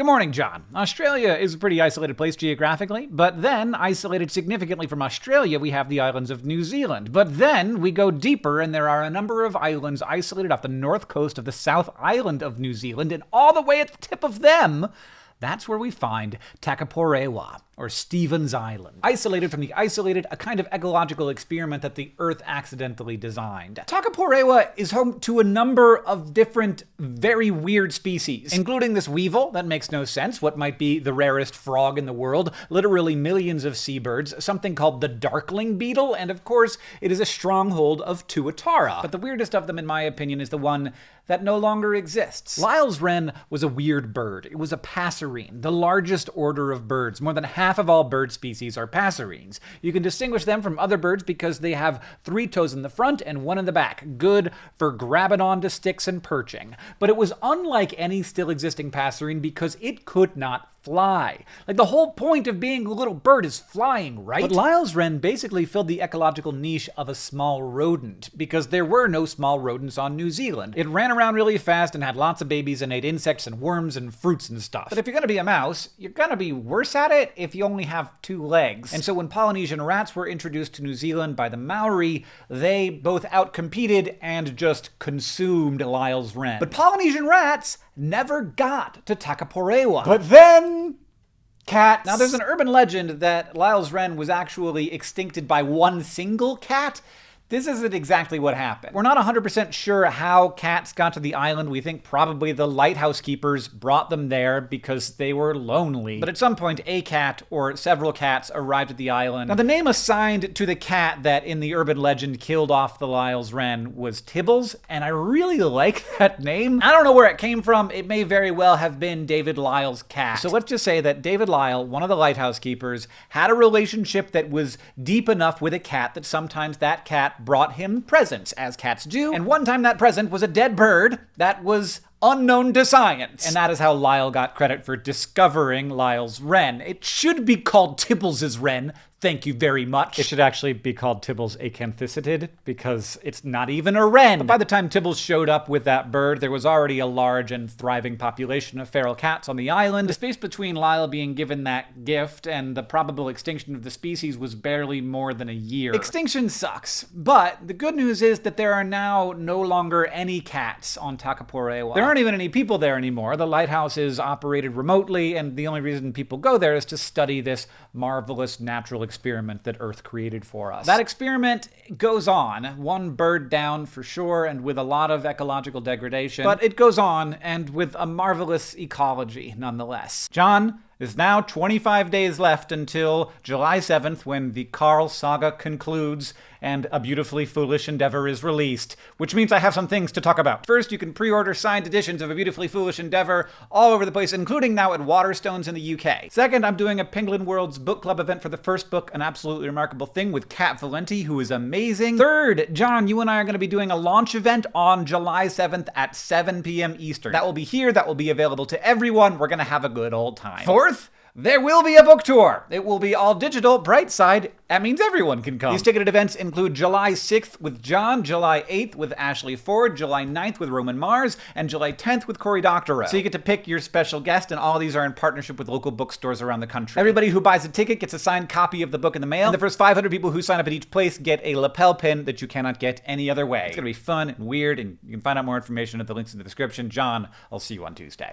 Good morning, John. Australia is a pretty isolated place geographically, but then, isolated significantly from Australia, we have the islands of New Zealand. But then we go deeper, and there are a number of islands isolated off the north coast of the South Island of New Zealand, and all the way at the tip of them, that's where we find Takapourewa, or Stephen's Island. Isolated from the isolated, a kind of ecological experiment that the Earth accidentally designed. Takapourewa is home to a number of different, very weird species, including this weevil that makes no sense, what might be the rarest frog in the world, literally millions of seabirds, something called the darkling beetle, and of course, it is a stronghold of Tuatara. But the weirdest of them, in my opinion, is the one that no longer exists. Lyall's wren was a weird bird. It was a passerine, the largest order of birds. More than half of all bird species are passerines. You can distinguish them from other birds because they have three toes in the front and one in the back, good for grabbing onto sticks and perching. But it was unlike any still existing passerine because it could not fly. Like the whole point of being a little bird is flying, right? But Lyall's wren basically filled the ecological niche of a small rodent because there were no small rodents on New Zealand. It ran around really fast and had lots of babies and ate insects and worms and fruits and stuff. But if you're gonna be a mouse, you're gonna be worse at it if you only have two legs. And so when Polynesian rats were introduced to New Zealand by the Maori, they both outcompeted and just consumed Lyall's wren. But Polynesian rats never got to Takapourewa. But then cats. Now, there's an urban legend that Lyalls wren was actually extincted by one single cat, this isn't exactly what happened. We're not 100% sure how cats got to the island. We think probably the lighthouse keepers brought them there because they were lonely. But at some point, a cat or several cats arrived at the island. Now, the name assigned to the cat that in the urban legend killed off the Lyall's wren was Tibbles, and I really like that name. I don't know where it came from. It may very well have been David Lyall's cat. So let's just say that David Lyall, one of the lighthouse keepers, had a relationship that was deep enough with a cat that sometimes that cat brought him presents, as cats do, and one time that present was a dead bird that was unknown to science. And that is how Lyall got credit for discovering Lyall's wren. It should be called Tibbles's wren, Thank you very much. It should actually be called Tibbles acanthisittid because it's not even a wren. But by the time Tibbles showed up with that bird, there was already a large and thriving population of feral cats on the island. The space between Lyall being given that gift and the probable extinction of the species was barely more than a year. Extinction sucks, but the good news is that there are now no longer any cats on Takapourewa. There aren't even any people there anymore. The lighthouse is operated remotely, and the only reason people go there is to study this marvelous natural experiment that Earth created for us. That experiment goes on, one bird down for sure, and with a lot of ecological degradation, but it goes on, and with a marvelous ecology nonetheless. John, there's now 25 days left until July 7th when the Carl saga concludes and A Beautifully Foolish Endeavor is released, which means I have some things to talk about. First, you can pre-order signed editions of A Beautifully Foolish Endeavor all over the place, including now at Waterstones in the UK. Second, I'm doing a Penguin Worlds book club event for the first book, An Absolutely Remarkable Thing, with Kat Valenti, who is amazing. Third, John, you and I are going to be doing a launch event on July 7th at 7 p.m. Eastern. That will be here, that will be available to everyone. We're going to have a good old time. Fourth, there will be a book tour. It will be all digital, bright side. That means everyone can come. These ticketed events include July 6th with John, July 8th with Ashley Ford, July 9th with Roman Mars, and July 10th with Cory Doctorow. So you get to pick your special guest, and all these are in partnership with local bookstores around the country. Everybody who buys a ticket gets a signed copy of the book in the mail, and the first 500 people who sign up at each place get a lapel pin that you cannot get any other way. It's gonna be fun and weird, and you can find out more information at the links in the description. John, I'll see you on Tuesday.